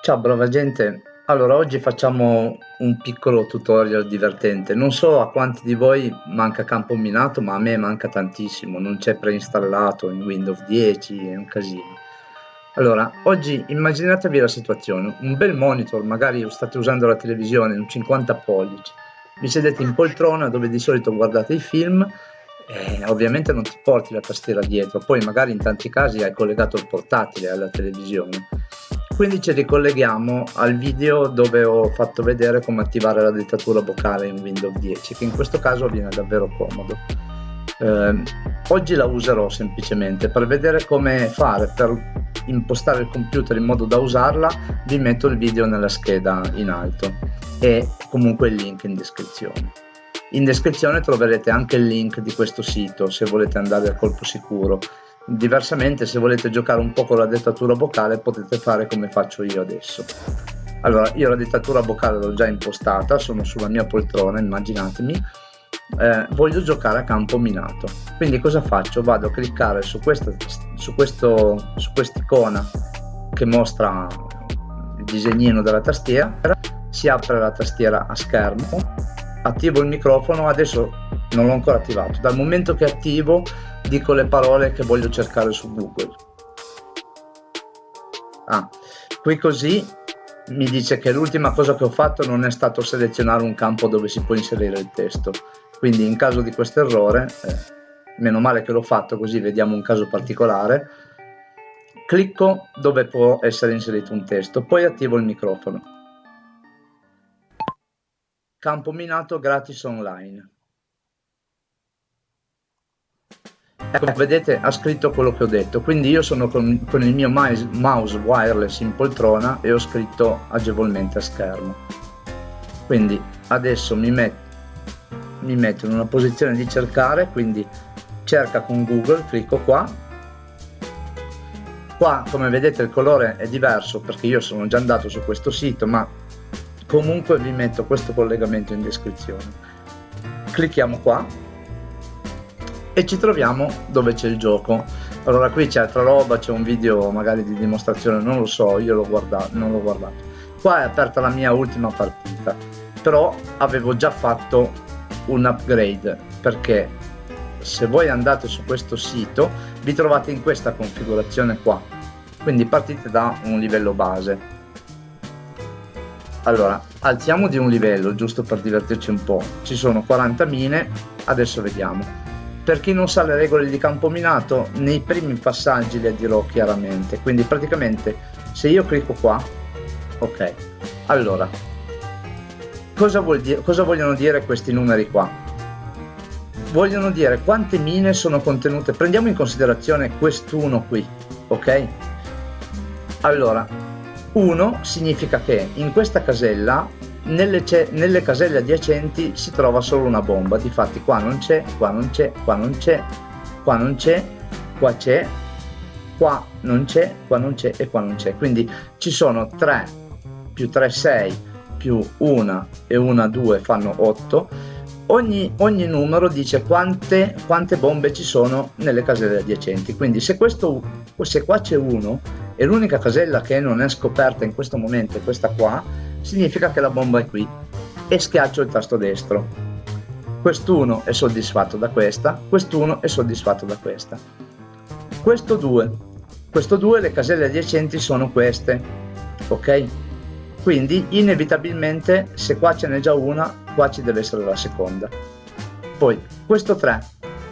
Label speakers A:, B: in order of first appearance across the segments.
A: Ciao brava gente, allora oggi facciamo un piccolo tutorial divertente. Non so a quanti di voi manca campo minato, ma a me manca tantissimo, non c'è preinstallato in Windows 10, è un casino. Allora, oggi immaginatevi la situazione, un bel monitor, magari state usando la televisione, un 50 pollici, vi sedete in poltrona dove di solito guardate i film eh, ovviamente non ti porti la tastiera dietro, poi magari in tanti casi hai collegato il portatile alla televisione. Quindi ci ricolleghiamo al video dove ho fatto vedere come attivare la dettatura vocale in Windows 10, che in questo caso viene davvero comodo. Eh, oggi la userò semplicemente per vedere come fare per impostare il computer in modo da usarla vi metto il video nella scheda in alto e comunque il link in descrizione in descrizione troverete anche il link di questo sito se volete andare a colpo sicuro. Diversamente se volete giocare un po' con la dettatura vocale potete fare come faccio io adesso. Allora, io la dettatura vocale l'ho già impostata, sono sulla mia poltrona, immaginatemi. Eh, voglio giocare a campo minato. Quindi cosa faccio? Vado a cliccare su questa su questo su quest'icona che mostra il disegnino della tastiera, si apre la tastiera a schermo attivo il microfono adesso non l'ho ancora attivato dal momento che attivo dico le parole che voglio cercare su google. Ah, qui così mi dice che l'ultima cosa che ho fatto non è stato selezionare un campo dove si può inserire il testo. Quindi in caso di questo errore eh, meno male che l'ho fatto così vediamo un caso particolare clicco dove può essere inserito un testo poi attivo il microfono. Campo minato gratis online. Ecco, vedete, ha scritto quello che ho detto, quindi io sono con, con il mio mouse wireless in poltrona e ho scritto agevolmente a schermo. Quindi adesso mi metto, mi metto in una posizione di cercare, quindi cerca con Google, clicco qua. Qua, come vedete, il colore è diverso perché io sono già andato su questo sito, ma comunque vi metto questo collegamento in descrizione clicchiamo qua e ci troviamo dove c'è il gioco. Allora qui c'è altra roba c'è un video magari di dimostrazione non lo so io l'ho guardato non l'ho guardato. Qua è aperta la mia ultima partita però avevo già fatto un upgrade perché se voi andate su questo sito vi trovate in questa configurazione qua. Quindi partite da un livello base. Allora alziamo di un livello giusto per divertirci un po' ci sono 40 mine adesso vediamo per chi non sa le regole di campo minato nei primi passaggi le dirò chiaramente. Quindi praticamente se io clicco qua ok. Allora cosa, vuol dire, cosa vogliono dire questi numeri qua? Vogliono dire quante mine sono contenute. Prendiamo in considerazione quest'uno qui ok? Allora 1 significa che in questa casella nelle, nelle, caselle adiacenti si trova solo una bomba. Difatti qua non c'è qua non c'è qua non c'è qua non c'è qua c'è qua non c'è qua non c'è e qua non c'è. Quindi ci sono 3 più 3 6 più 1 e 1 2 fanno 8 ogni, ogni numero dice quante, quante bombe ci sono nelle caselle adiacenti quindi se, questo, se qua c'è 1 e l'unica casella che non è scoperta in questo momento è questa qua, significa che la bomba è qui e schiaccio il tasto destro. Quest'uno è soddisfatto da questa, quest'uno è soddisfatto da questa. Questo 2, questo 2 le caselle adiacenti sono queste, ok? Quindi inevitabilmente se qua ce n'è già una, qua ci deve essere la seconda. Poi questo 3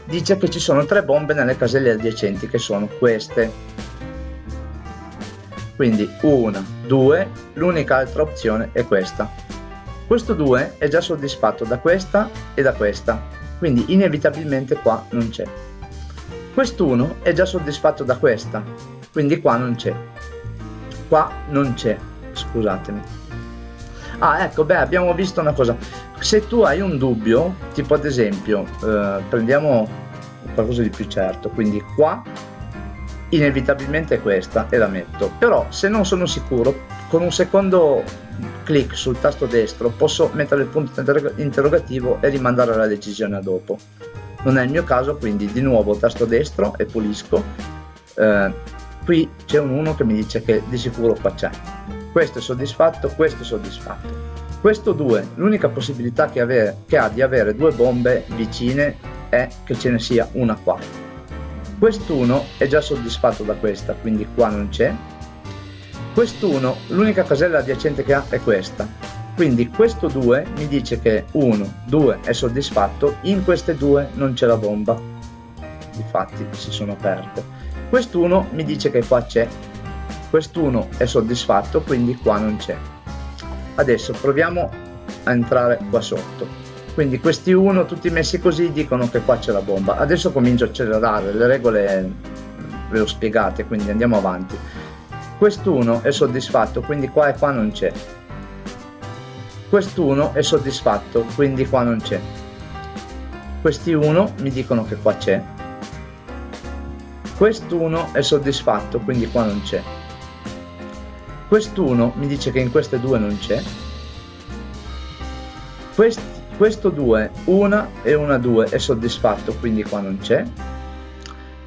A: dice che ci sono tre bombe nelle caselle adiacenti che sono queste quindi 1, 2, l'unica altra opzione è questa. Questo 2 è già soddisfatto da questa e da questa, quindi inevitabilmente qua non c'è. Quest'uno è già soddisfatto da questa, quindi qua non c'è. Qua non c'è, scusatemi. Ah, ecco, beh, abbiamo visto una cosa. Se tu hai un dubbio, tipo ad esempio, eh, prendiamo qualcosa di più certo, quindi qua inevitabilmente questa e la metto però se non sono sicuro con un secondo clic sul tasto destro posso mettere il punto interrogativo e rimandare la decisione a dopo non è il mio caso quindi di nuovo tasto destro e pulisco eh, qui c'è un 1 che mi dice che di sicuro qua c'è questo è soddisfatto, questo è soddisfatto. Questo 2, l'unica possibilità che, avere, che ha di avere due bombe vicine è che ce ne sia una qua. Quest'uno è già soddisfatto da questa, quindi qua non c'è. Quest'uno, l'unica casella adiacente che ha è questa, quindi questo 2 mi dice che 1, 2 è soddisfatto, in queste due non c'è la bomba, infatti si sono aperte. Quest'uno mi dice che qua c'è, quest'uno è soddisfatto, quindi qua non c'è. Adesso proviamo a entrare qua sotto. Quindi questi 1 tutti messi così dicono che qua c'è la bomba. Adesso comincio a accelerare, le regole ve ho spiegate, quindi andiamo avanti. Quest'uno è soddisfatto, quindi qua e qua non c'è quest'uno è soddisfatto quindi qua non c'è questi uno mi dicono che qua c'è quest'uno è soddisfatto quindi qua non c'è quest'uno mi dice che in queste due non c'è Quest, questo 2 una e una 2 è soddisfatto quindi qua non c'è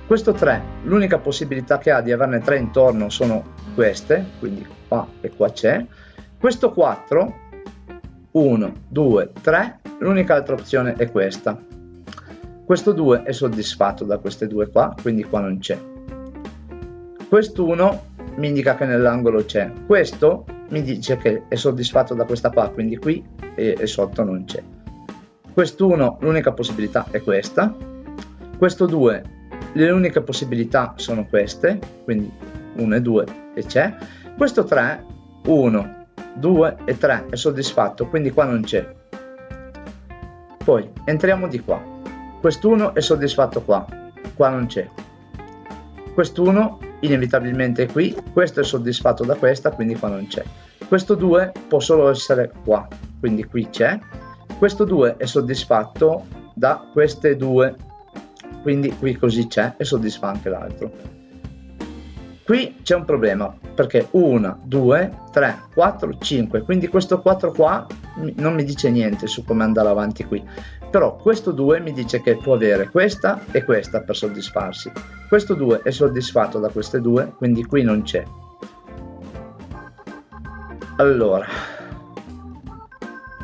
A: questo 3 l'unica possibilità che ha di averne 3 intorno sono queste quindi qua e qua c'è questo 4 1, 2, 3, l'unica altra opzione è questa. Questo 2 è soddisfatto da queste due qua, quindi qua non c'è. Quest'uno mi indica che nell'angolo c'è. Questo mi dice che è soddisfatto da questa qua, quindi qui e, e sotto non c'è. Quest'uno, l'unica possibilità è questa. Questo 2, le uniche possibilità sono queste, quindi 1 e 2 e c'è. Questo 3, 1, 2 e 3 è soddisfatto quindi qua non c'è poi entriamo di qua quest'uno è soddisfatto qua qua non c'è quest'uno inevitabilmente qui. Questo è soddisfatto da questa quindi qua non c'è. Questo 2 può solo essere qua quindi qui c'è. Questo 2 è soddisfatto da queste due quindi qui così c'è e soddisfa anche l'altro Qui c'è un problema perché 1, 2, 3, 4, 5, quindi questo 4 qua non mi dice niente su come andare avanti qui, però questo 2 mi dice che può avere questa e questa per soddisfarsi. Questo 2 è soddisfatto da queste due, quindi qui non c'è. Allora,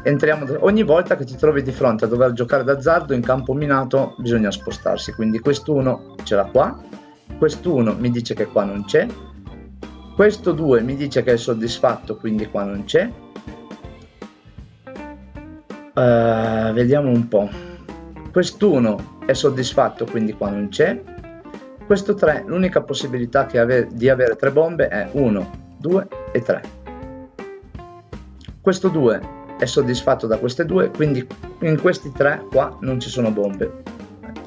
A: entriamo, ogni volta che ti trovi di fronte a dover giocare d'azzardo in campo minato bisogna spostarsi, quindi quest'uno ce l'ha qua, quest'uno mi dice che qua non c'è, questo 2 mi dice che è soddisfatto, quindi qua non c'è. Uh, vediamo un po'. Quest'uno è soddisfatto, quindi qua non c'è. Questo 3, l'unica possibilità ave di avere tre bombe è 1, 2 e 3. Questo 2 è soddisfatto da queste due, quindi in questi tre qua non ci sono bombe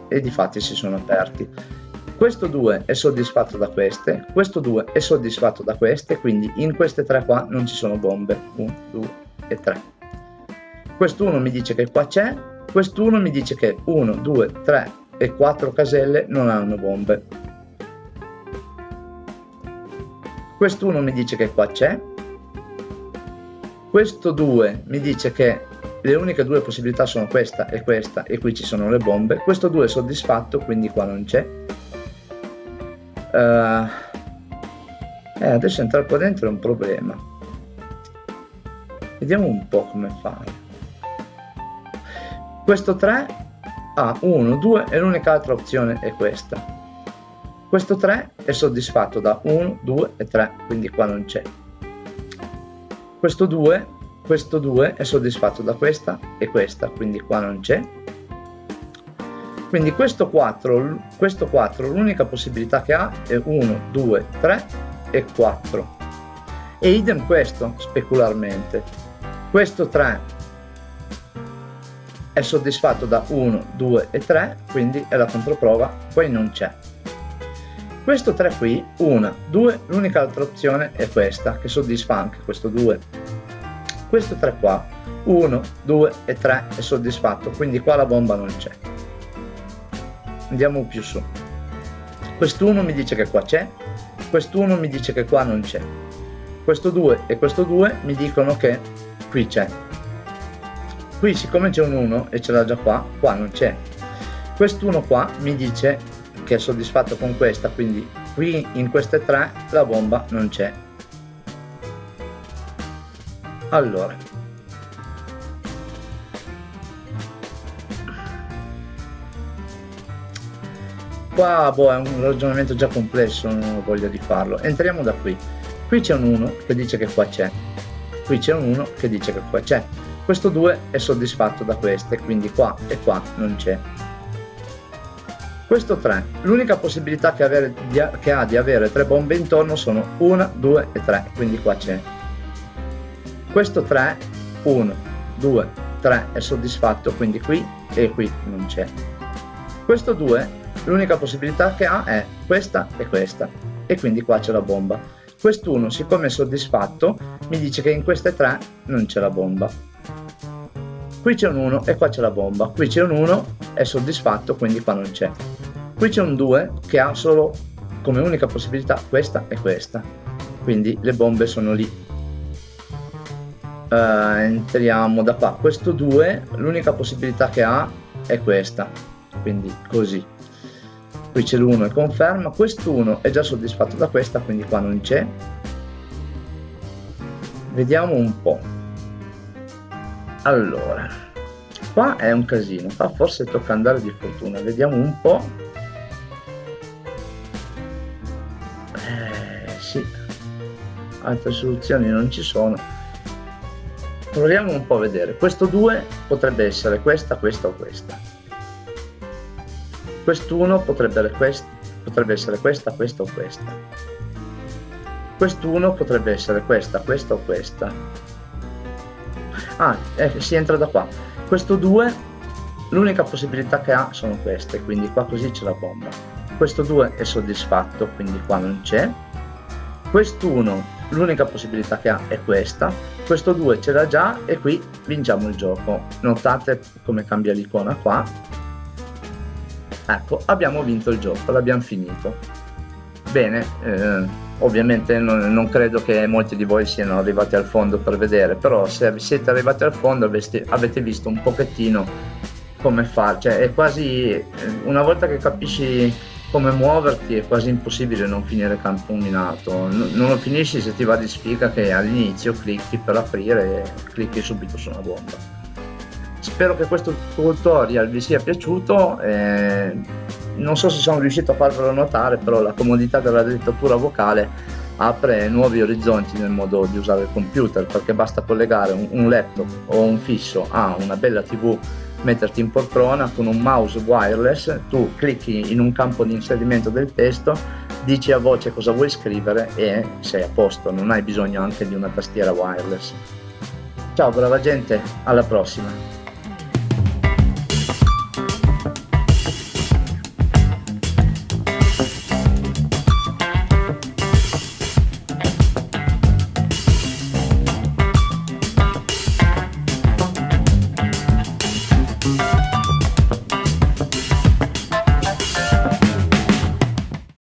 A: e di fatti si sono aperti questo 2 è soddisfatto da queste, questo 2 è soddisfatto da queste, quindi in queste tre qua non ci sono bombe, 1, 2 e 3. Quest'uno mi dice che qua c'è, quest'uno mi dice che 1, 2, 3 e 4 caselle non hanno bombe. Quest'uno mi dice che qua c'è, questo 2 mi dice che le uniche due possibilità sono questa e questa e qui ci sono le bombe, questo 2 è soddisfatto quindi qua non c'è, eh, adesso entrare qua dentro è un problema. Vediamo un po' come fare. Questo 3 ha 1, 2 e l'unica altra opzione è questa. Questo 3 è soddisfatto da 1, 2 e 3, quindi qua non c'è. Questo 2, questo 2 è soddisfatto da questa e questa, quindi qua non c'è quindi questo 4, questo 4 l'unica possibilità che ha è 1, 2, 3 e 4 e idem questo specularmente. Questo 3 è soddisfatto da 1, 2 e 3 quindi è la controprova qui non c'è. Questo 3 qui 1, 2 l'unica altra opzione è questa che soddisfa anche questo 2 questo 3 qua 1, 2 e 3 è soddisfatto quindi qua la bomba non c'è andiamo più su. Quest'uno mi dice che qua c'è quest'uno mi dice che qua non c'è. Questo 2 e questo 2 mi dicono che qui c'è. Qui siccome c'è un 1 e ce l'ha già qua qua non c'è. Quest'uno qua mi dice che è soddisfatto con questa quindi qui in queste tre la bomba non c'è. Allora qua boh, è un ragionamento già complesso non ho voglia di farlo. Entriamo da qui. Qui c'è un 1 che dice che qua c'è. Qui c'è un 1 che dice che qua c'è. Questo 2 è soddisfatto da queste quindi qua e qua non c'è. Questo 3 l'unica possibilità che, avere, che ha di avere tre bombe intorno sono 1 2 e 3 quindi qua c'è. Questo 3 1 2 3 è soddisfatto quindi qui e qui non c'è. Questo 2 l'unica possibilità che ha è questa e questa e quindi qua c'è la bomba. Quest'uno siccome è soddisfatto mi dice che in queste tre non c'è la bomba. Qui c'è un 1 e qua c'è la bomba. Qui c'è un 1 è soddisfatto quindi qua non c'è. Qui c'è un 2 che ha solo come unica possibilità questa e questa. Quindi le bombe sono lì. Uh, entriamo da qua. Questo 2 l'unica possibilità che ha è questa. Quindi così qui c'è l'1 e conferma quest'uno è già soddisfatto da questa quindi qua non c'è. Vediamo un po' allora qua è un casino qua forse tocca andare di fortuna vediamo un po' eh, sì altre soluzioni non ci sono. Proviamo un po' a vedere questo 2 potrebbe essere questa questa o questa quest'uno potrebbe, quest potrebbe essere questa, questa o questa. Quest'uno potrebbe essere questa, questa o questa. Ah, eh, si entra da qua. Questo 2, l'unica possibilità che ha sono queste, quindi qua così c'è la bomba. Questo 2 è soddisfatto, quindi qua non c'è. Quest'uno, l'unica possibilità che ha è questa. Questo 2 ce l'ha già e qui vinciamo il gioco. Notate come cambia l'icona qua ecco abbiamo vinto il gioco l'abbiamo finito. Bene eh, ovviamente non, non, credo che molti di voi siano arrivati al fondo per vedere però se siete arrivati al fondo aveste, avete visto un pochettino come fare cioè è quasi eh, una volta che capisci come muoverti è quasi impossibile non finire campo minato. Non, non lo finisci se ti va di sfiga che all'inizio clicchi per aprire e clicchi subito su una bomba spero che questo tutorial vi sia piaciuto eh, non so se sono riuscito a farvelo notare però la comodità della dettatura vocale apre nuovi orizzonti nel modo di usare il computer perché basta collegare un, un laptop o un fisso a una bella tv metterti in poltrona con un mouse wireless tu clicchi in un campo di inserimento del testo dici a voce cosa vuoi scrivere e sei a posto non hai bisogno anche di una tastiera wireless. Ciao brava gente alla prossima